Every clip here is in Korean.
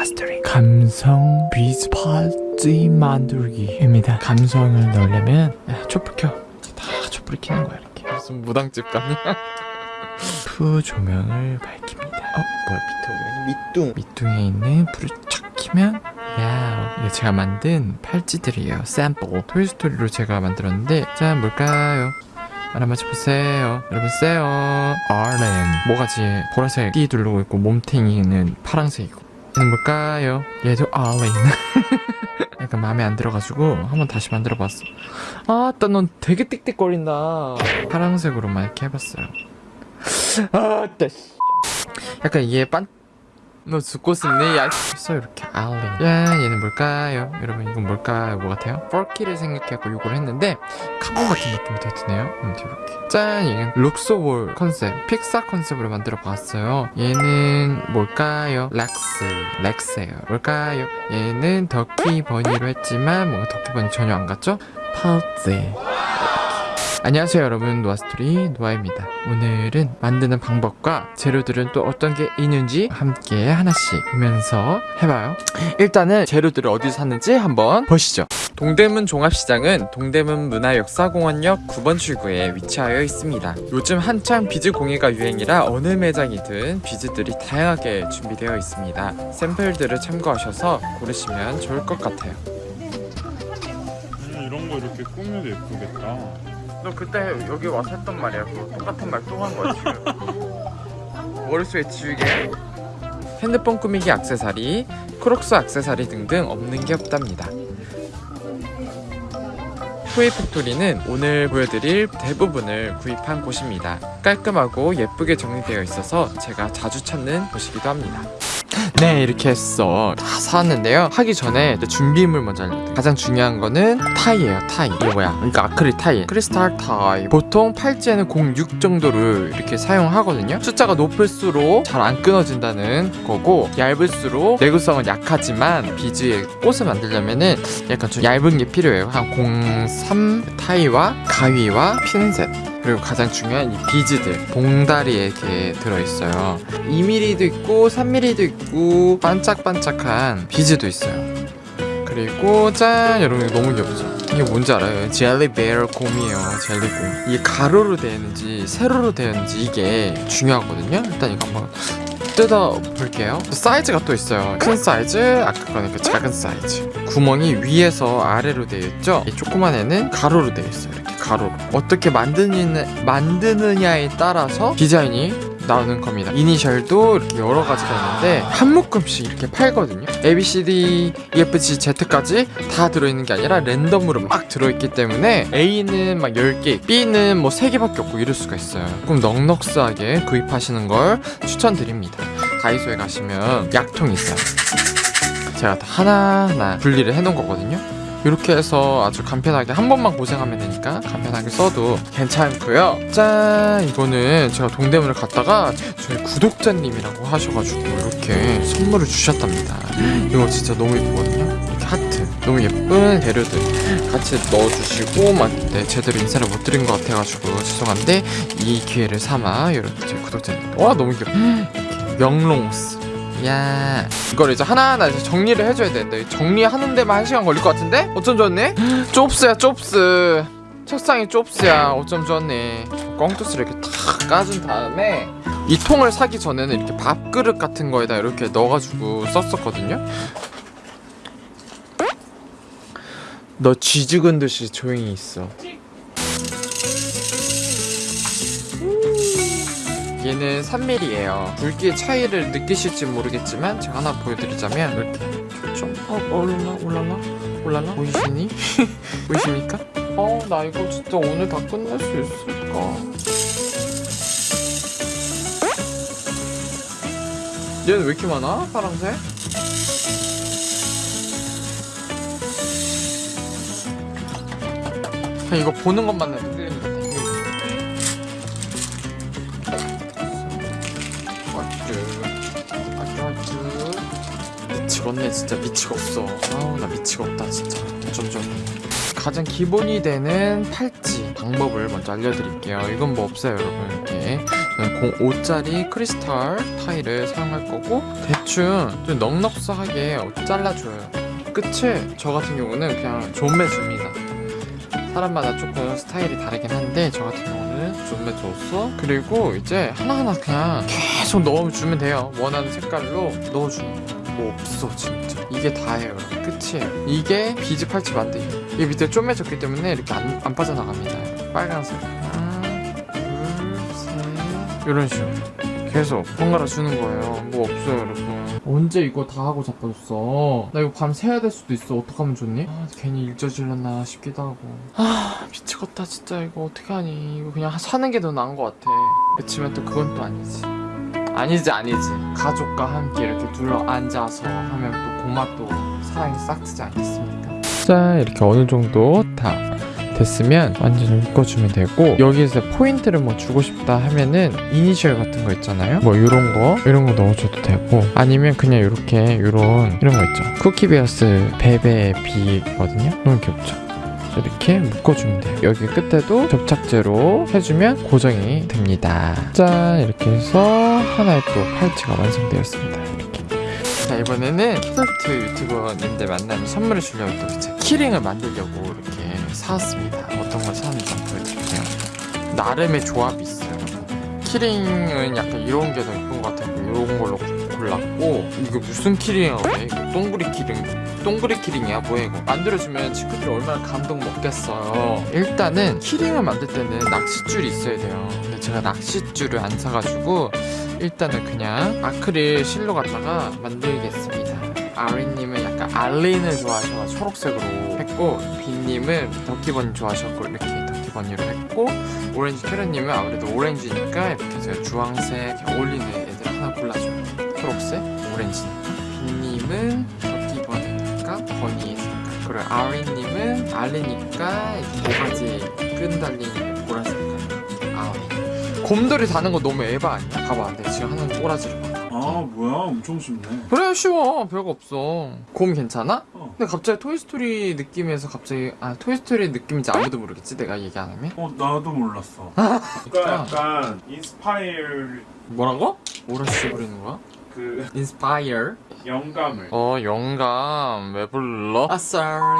아스토리 감성 비즈 파티 만들기입니다. 감성을 넣으려면 야, 촛불 켜다 촛불 켜는 거야 이렇게. 무슨 무당집 같냐 푸 조명을 밝힙니다. 어? 뭐야 밑에 오면 밑둥 밑둥에 있는 불을 착 켜면 야 이게 제가 만든 팔찌들이에요. 샘플. 토이스토리로 제가 만들었는데 자 뭘까요? 하나 맞춰보세요. 여러분 세요. 아렌. 뭐가 지 보라색 띠 두르고 있고 몸탱이는 파란색이고 뭘까요? 얘도 아렌 약간 마음에 안 들어가지고 한번 다시 만들어봤어. 아따 넌 되게 띡띡거린다. 파란색으로만 이렇게 해봤어요. 아따 씨. 약간 이게 빤... 너 죽고 싶니? 야, 있어 이렇게 알리. 야, 얘는 뭘까요? 여러분 이건 뭘까요? 뭐 같아요? 펄키를 생각해갖고 요걸 했는데 카본 같은 느낌이 되게 드네요. 음, 이렇게. 짠, 얘는 룩소볼 컨셉, 픽사 컨셉으로 만들어 봤어요. 얘는 뭘까요? 렉스, 렉스예요. 뭘까요? 얘는 덕키 버니로 했지만 뭔가 덕키 버니 전혀 안 같죠? 파우치. 안녕하세요 여러분. 노아스토리 노아입니다. 오늘은 만드는 방법과 재료들은 또 어떤 게 있는지 함께 하나씩 보면서 해봐요. 일단은 재료들을 어디서 샀는지 한번 보시죠. 동대문 종합시장은 동대문 문화역사공원역 9번 출구에 위치하여 있습니다. 요즘 한창 비즈 공예가 유행이라 어느 매장이든 비즈들이 다양하게 준비되어 있습니다. 샘플들을 참고하셔서 고르시면 좋을 것 같아요. 음, 이런 거 이렇게 꾸며도 예쁘겠다. 너 그때 여기 와서 했던 말이야. 그거 똑같은 말 또 한 거야 지금. 머릿속에 지우개 핸드폰 꾸미기 액세서리 크록스 액세서리 등등 없는 게 없답니다. 후이 팩토리는 오늘 보여드릴 대부분을 구입한 곳입니다. 깔끔하고 예쁘게 정리되어 있어서 제가 자주 찾는 곳이기도 합니다 네 이렇게 해서 다 사왔는데요. 하기 전에 준비물 먼저 알려드릴게요. 가장 중요한 거는 타이예요 타이. 이게 뭐야? 그러니까 아크릴 타이. 크리스탈 타이. 보통 팔찌에는 06 정도를 이렇게 사용하거든요. 숫자가 높을수록 잘 안 끊어진다는 거고 얇을수록 내구성은 약하지만 비즈의 꽃을 만들려면 은 약간 좀 얇은 게 필요해요. 한 03 타이와 가위와 핀셋 그리고 가장 중요한 이 비즈들 봉다리에 이렇게 들어있어요. 2mm도 있고 3mm도 있고 반짝반짝한 비즈도 있어요. 그리고 짠! 여러분 이거 너무 귀엽죠? 이게 뭔지 알아요? jelly bear 곰이에요 젤리곰. 이게 가로로 되어 있는지 세로로 되어 있는지 이게 중요하거든요? 일단 이거 한번 뜯어 볼게요. 사이즈가 또 있어요. 큰 사이즈 아까 거는 그 작은 사이즈. 구멍이 위에서 아래로 되어 있죠? 이 조그만 애는 가로로 되어 있어요 가로로 어떻게 만드느냐, 만드느냐에 따라서 디자인이 나오는 겁니다. 이니셜도 이렇게 여러 가지가 있는데 한 묶음씩 이렇게 팔거든요. A, B, C, D, E, F, G, Z까지 다 들어있는 게 아니라 랜덤으로 막 들어있기 때문에 A는 막 10개 B는 뭐 3개밖에 없고 이럴 수가 있어요. 조금 넉넉스하게 구입하시는 걸 추천드립니다. 다이소에 가시면 약통이 있어요. 제가 다 하나하나 분리를 해놓은 거거든요 이렇게 해서 아주 간편하게 한 번만 고생하면 되니까 간편하게 써도 괜찮고요. 짠! 이거는 제가 동대문을 갔다가 저희 구독자님이라고 하셔가지고 이렇게 선물을 주셨답니다. 이거 진짜 너무 예쁘거든요? 이렇게 하트. 너무 예쁜 재료들 같이 넣어주시고 막 네, 제대로 인사를 못 드린 것 같아가지고 죄송한데 이 기회를 삼아 이렇게 저희 구독자님. 와 너무 이렇게 명롱스 야. 이걸 이제 하나하나 이제 정리를 해줘야 되는데 정리하는 데만 한 시간 걸릴 것 같은데? 어쩜 좋네? 좁스야 좁스. 책상이 좁스야. 어쩜 좋네 꽁투스를 이렇게 탁 까준 다음에 이 통을 사기 전에는 이렇게 밥그릇 같은 거에다 이렇게 넣어가지고 썼었거든요. 너 쥐죽은 듯이 조용히 있어 얘는 3mm예요 굵기의 차이를 느끼실지 모르겠지만 제가 하나 보여드리자면 이렇게 좀 어, 올라나 올라나 올라나 보이시니? 보이십니까? 어 나 이거 진짜 오늘 다 끝낼 수 있을까? 얘는 왜 이렇게 많아? 파란색? 이거 보는 것만 해도 미치겠네 진짜 미치겠어 아우 나 미치겠다 진짜 점점 가장 기본이 되는 팔찌 방법을 먼저 알려드릴게요. 이건 뭐 없어요, 여러분. 이렇게 저는 05짜리 크리스탈 타일을 사용할 거고 대충 좀 넉넉하게 잘라줘요. 끝을 저 같은 경우는 그냥 좀매줍니다. 사람마다 조금 스타일이 다르긴 한데 저 같은 경우는 좀매줘서 그리고 이제 하나하나 그냥 계속 넣어주면 돼요. 원하는 색깔로 넣어주는 거. 뭐 없어 진짜. 이게 다예요 끝이에요. 이게 비즈 팔찌 만들기 이 밑에 쪼매졌기 때문에 이렇게 안, 안 빠져나갑니다. 빨간색. 하나 둘셋. 이런 식으로. 계속 번갈아 주는 거예요. 뭐 없어요 여러분. 언제 이거 다 하고 자빠졌어? 나 이거 밤 새야 될 수도 있어. 어떡하면 좋니? 아 괜히 일 저질렀나 싶기도 하고. 아 미치겠다 진짜. 이거 어떡하니? 이거 그냥 사는 게 더 나은 것 같아. 그치만 또 그건 또 아니지 아니지 아니지. 가족과 함께 이렇게 둘러 앉아서 하면 또 고맛도 사랑이 싹 트지 않겠습니까? 자 이렇게 어느 정도 다 됐으면 완전히 묶어주면 되고 여기에서 포인트를 뭐 주고 싶다 하면은 이니셜 같은 거 있잖아요? 뭐 이런 거 이런 거 넣어줘도 되고 아니면 그냥 이렇게 이런 이런 거 있죠. 쿠키베어스 베베 비거든요? 너무 귀엽죠 이렇게 묶어주면 돼요. 여기 끝에도 접착제로 해주면 고정이 됩니다. 짠 이렇게 해서 하나의 또 팔찌가 완성되었습니다. 자 이번에는 키덜트 유튜버님들 만나면 선물을 주려고 또 이제 키링을 만들려고 이렇게 사왔습니다. 어떤 걸 사왔는지 한번 보여드릴게요. 나름의 조합이 있어요. 키링은 약간 이런 게 더 예쁜 것 같아서 이런 걸로 골랐고 이거 무슨 키링이야 왜 이거? 동그리 키링 동그리 키링이야? 뭐야 이거? 만들어주면 친구들이 얼마나 감동 먹겠어요. 일단은 키링을 만들 때는 낚싯줄이 있어야 돼요. 근데 제가 낚싯줄을 안 사가지고 일단은 그냥 아크릴 실로 갖다가 만들겠습니다. 아리님은 약간 알린을 좋아하셔서 초록색으로 했고 비님은 덕기버니 좋아하셨고 이렇게 덕기버니로 했고 오렌지 캐럿님은 아무래도 오렌지니까 이렇게 제가 주황색 어울리는 오렌지니까 비님은 덕기버니니까 버니의 색깔 그리고 아리님은 알린이니까 모가지 끈 달린 보라색 아리 곰돌이 다는 거 너무 에바 아니야? 봐봐 내가 지금 하는 꼬라지를 봐 아 뭐야 엄청 쉽네 그래 쉬워 별거 없어 곰 괜찮아? 어. 근데 갑자기 토이스토리 느낌에서 갑자기 아 토이스토리 느낌인지 아무도 모르겠지 내가 얘기 안 하면 어 나도 몰랐어 진짜? 그러니까 약간 inspire 뭐라고? 뭐라 씨 부르는 거야? 그 inspire. 영감을. 어 영감. 왜 불러? 아 sorry.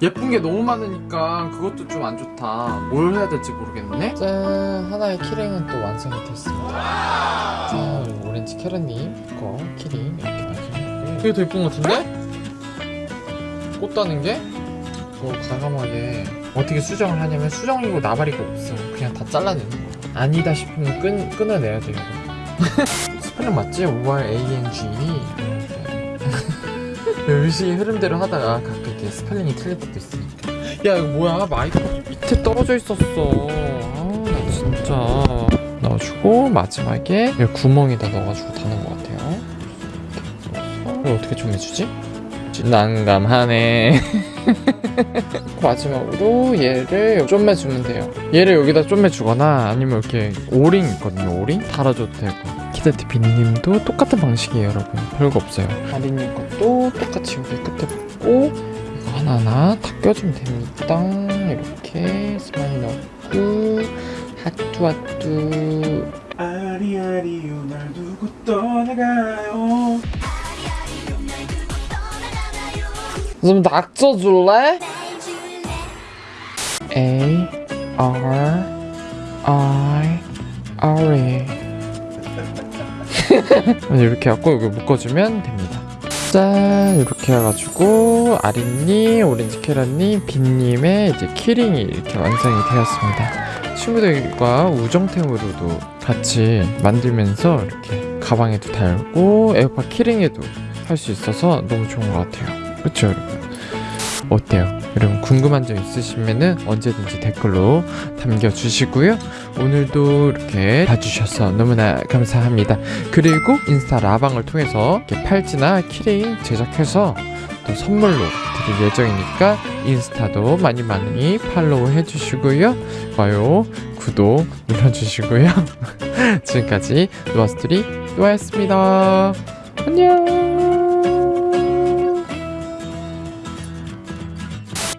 예쁜 게 너무 많으니까 그것도 좀 안 좋다. 뭘 해야 될지 모르겠네. 짠. 하나의 키링은 또 완성이 됐습니다. 자 오렌지 캐럿님. 거 키링 이렇게 나중에 이게 더 예쁜 것 같은데? 꽃 따는 게? 뭐 과감하게 어떻게 수정을 하냐면 수정이고 나발이고 없어 그냥 다 잘라내는 거야 아니다 싶으면 끈, 끊어내야 돼요 스펠링 맞지? O-R-A-N-G 열심히 흐름대로 하다가 가끔 이렇게 스펠링이 틀릴 때도 있으니까. 야 이거 뭐야? 마이크 밑에 떨어져 있었어. 아나 진짜. 넣어주고 마지막에 이 구멍에다 넣어가지고 다는 것 같아요. 이걸 어떻게 좀 해주지? 난감하네. 마지막으로 얘를 좀 매주면 돼요. 얘를 여기다 좀 매주거나 아니면 이렇게 오링 있거든요 오링? 달아줘도 되고 키드티 빈님도 똑같은 방식이에요 여러분. 별거 없어요. 아리님 것도 똑같이 여기 끝에 붙고 이거 하나하나 다 껴주면 됩니다. 이렇게 스마일 넣고 하뚜 하뚜. 아리아리요 날 두고 떠나가요. 좀 낙서 줄래? A R I R E 이렇게 해갖고 여기 묶어주면 됩니다. 짠! 이렇게 해가지고 아린님, 오렌지 캐럿님, 빈님의 이제 키링이 이렇게 완성이 되었습니다. 친구들과 우정템으로도 같이 만들면서 이렇게 가방에도 달고 에어팟 키링에도 할 수 있어서 너무 좋은 것 같아요. 그쵸 여러분? 어때요? 여러분 궁금한 점 있으시면은 언제든지 댓글로 남겨주시고요. 오늘도 이렇게 봐주셔서 너무나 감사합니다. 그리고 인스타 라방을 통해서 팔찌나 키링 제작해서 또 선물로 드릴 예정이니까 인스타도 많이 많이 팔로우 해주시고요. 좋아요 구독 눌러주시고요. 지금까지 노아스토리 노아였습니다. 안녕